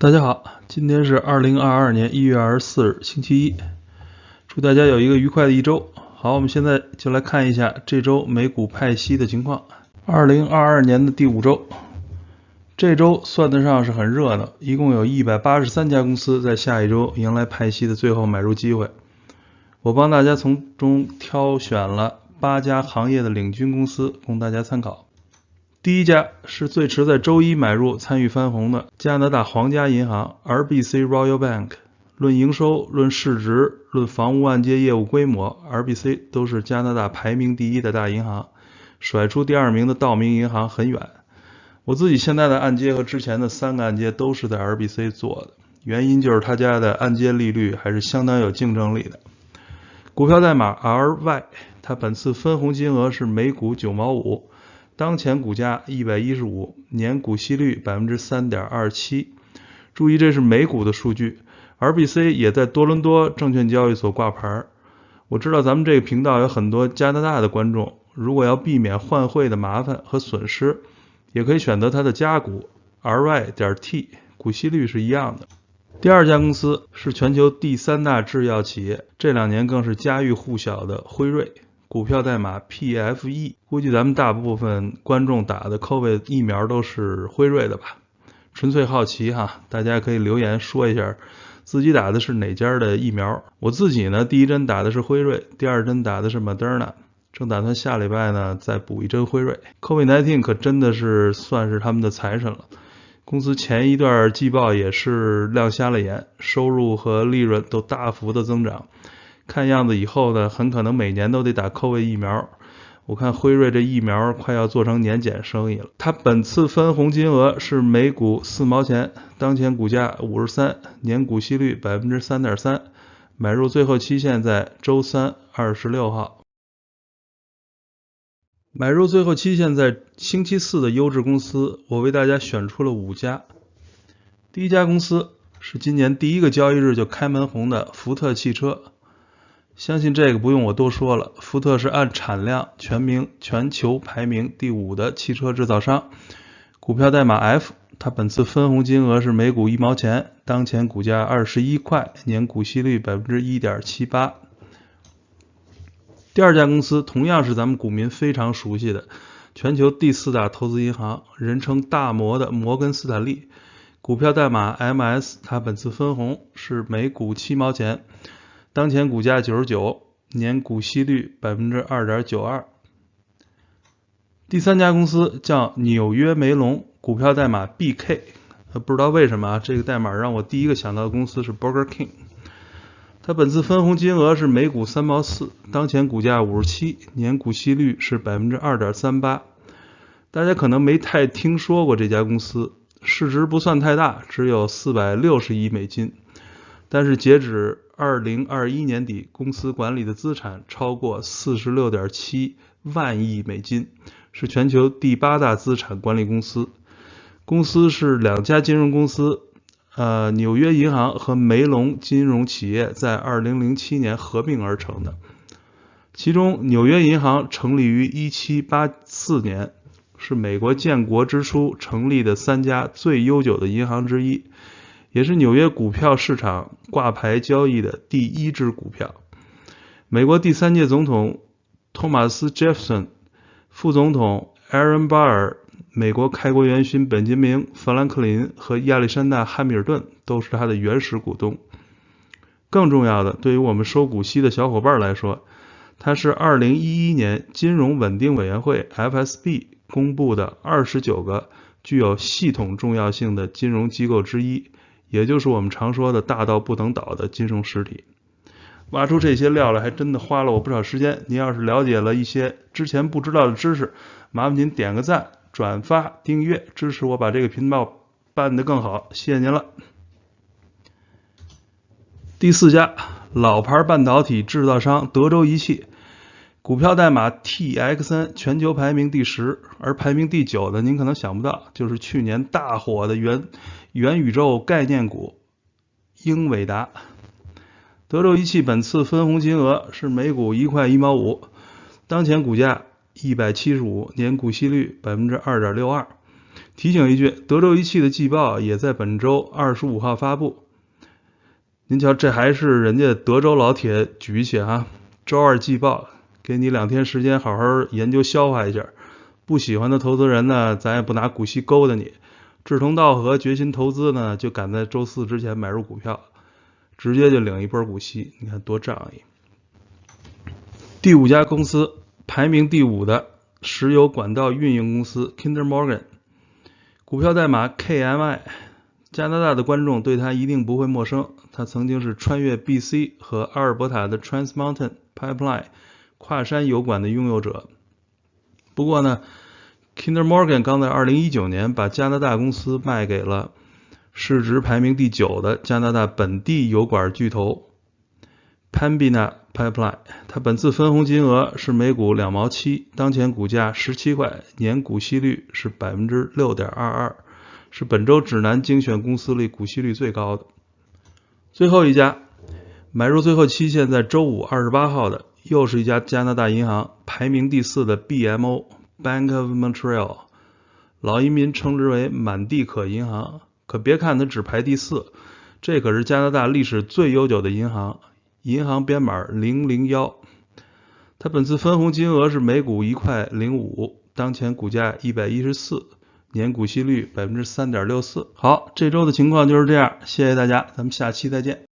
大家好，今天是二零二二年一月二十四日，星期一。祝大家有一个愉快的一周。好，我们现在就来看一下这周美股派息的情况。二零二二年的第五周，这周算得上是很热闹，一共有一百八十三家公司在下一周迎来派息的最后买入机会。我帮大家从中挑选了八家行业的领军公司，供大家参考。第一家是最迟在周一买入参与翻红的加拿大皇家银行 RBC Royal Bank。论营收、论市值、论房屋按揭业务规模，RBC 都是加拿大排名第一的大银行，甩出第二名的道明银行很远。我自己现在的按揭和之前的三个按揭都是在 RBC 做的，原因就是他家的按揭利率还是相当有竞争力的。股票代码 RY，它本次分红金额是每股九毛五。当前股价一百一十五，年股息率百分之三点二七。注意，这是美股的数据。RBC 也在多伦多证券交易所挂牌。我知道咱们这个频道有很多加拿大的观众，如果要避免换汇的麻烦和损失，也可以选择它的加股 RY 点 T，股息率是一样的。第二家公司是全球第三大制药企业，这两年更是家喻户晓的辉瑞。股票代码 PFE，估计咱们大部分观众打的 COVID 疫苗都是辉瑞的吧？纯粹好奇哈，大家可以留言说一下自己打的是哪家的疫苗。我自己呢，第一针打的是辉瑞，第二针打的是 Moderna，正打算下礼拜呢再补一针辉瑞。COVID-19 可真的是算是他们的财神了，公司前一段季报也是亮瞎了眼，收入和利润都大幅的增长。看样子以后呢，很可能每年都得打 COVID 疫苗。我看辉瑞这疫苗快要做成年检生意了。它本次分红金额是每股四毛钱，当前股价五十三，年股息率百分之三点三，买入最后期限在周三二十六号。买入最后期限在星期四的优质公司，我为大家选出了五家。第一家公司是今年第一个交易日就开门红的福特汽车。相信这个不用我多说了，福特是按产量全名全球排名第五的汽车制造商，股票代码 F，它本次分红金额是每股一毛钱，当前股价二十一块，年股息率百分之一点七八。第二家公司同样是咱们股民非常熟悉的，全球第四大投资银行，人称大摩的摩根斯坦利，股票代码 MS，它本次分红是每股七毛钱。当前股价九十九，年股息率百分之二点九二。第三家公司叫纽约梅隆，股票代码 BK。不知道为什么啊，这个代码让我第一个想到的公司是 Burger King。它本次分红金额是每股三毛四，当前股价五十七，年股息率是百分之二点三八。大家可能没太听说过这家公司，市值不算太大，只有四百六十亿美金。但是截止二零二一年底，公司管理的资产超过四十六点七万亿美金，是全球第八大资产管理公司。公司是两家金融公司，呃，纽约银行和梅隆金融企业在二零零七年合并而成的。其中，纽约银行成立于一七八四年，是美国建国之初成立的三家最悠久的银行之一。也是纽约股票市场挂牌交易的第一支股票。美国第三届总统托马斯·杰弗森、副总统艾伦·巴尔、美国开国元勋本杰明·富兰克林和亚历山大·汉密尔顿都是他的原始股东。更重要的，对于我们收股息的小伙伴来说，他是2011年金融稳定委员会 （FSB） 公布的29个具有系统重要性的金融机构之一。也就是我们常说的大到不能倒的金融实体，挖出这些料来还真的花了我不少时间。您要是了解了一些之前不知道的知识，麻烦您点个赞、转发、订阅，支持我把这个频道办得更好，谢谢您了。第四家老牌半导体制造商德州仪器，股票代码 TXN，全球排名第十，而排名第九的您可能想不到，就是去年大火的元。元宇宙概念股英伟达，德州仪器本次分红金额是每股一块一毛五，当前股价一百七十五，年股息率百分之二点六二。提醒一句，德州仪器的季报也在本周二十五号发布。您瞧，这还是人家德州老铁举起啊！周二季报，给你两天时间好好研究消化一下。不喜欢的投资人呢，咱也不拿股息勾搭你。志同道合、决心投资呢，就赶在周四之前买入股票，直接就领一波股息，你看多仗义。第五家公司，排名第五的石油管道运营公司 Kinder Morgan，股票代码 KMI。加拿大的观众对它一定不会陌生，它曾经是穿越 BC 和阿尔伯塔的 Trans Mountain Pipeline 跨山油管的拥有者。不过呢，Kinder Morgan 刚在2019年把加拿大公司卖给了市值排名第九的加拿大本地油管巨头 Pembina Pipeline。它本次分红金额是每股两毛七，当前股价十七块，年股息率是百分之六点二二，是本周指南精选公司里股息率最高的。最后一家买入最后期限在周五二十八号的。又是一家加拿大银行，排名第四的 BMO Bank of Montreal，老移民称之为满地可银行。可别看它只排第四，这可是加拿大历史最悠久的银行，银行编码零零幺。它本次分红金额是每股一块零五，当前股价一百一十四，年股息率百分之三点六四。好，这周的情况就是这样，谢谢大家，咱们下期再见。